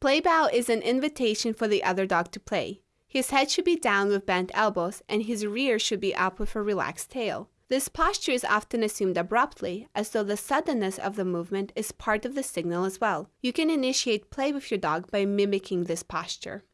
Play bow is an invitation for the other dog to play. His head should be down with bent elbows, and his rear should be up with a relaxed tail. This posture is often assumed abruptly, as though the suddenness of the movement is part of the signal as well. You can initiate play with your dog by mimicking this posture.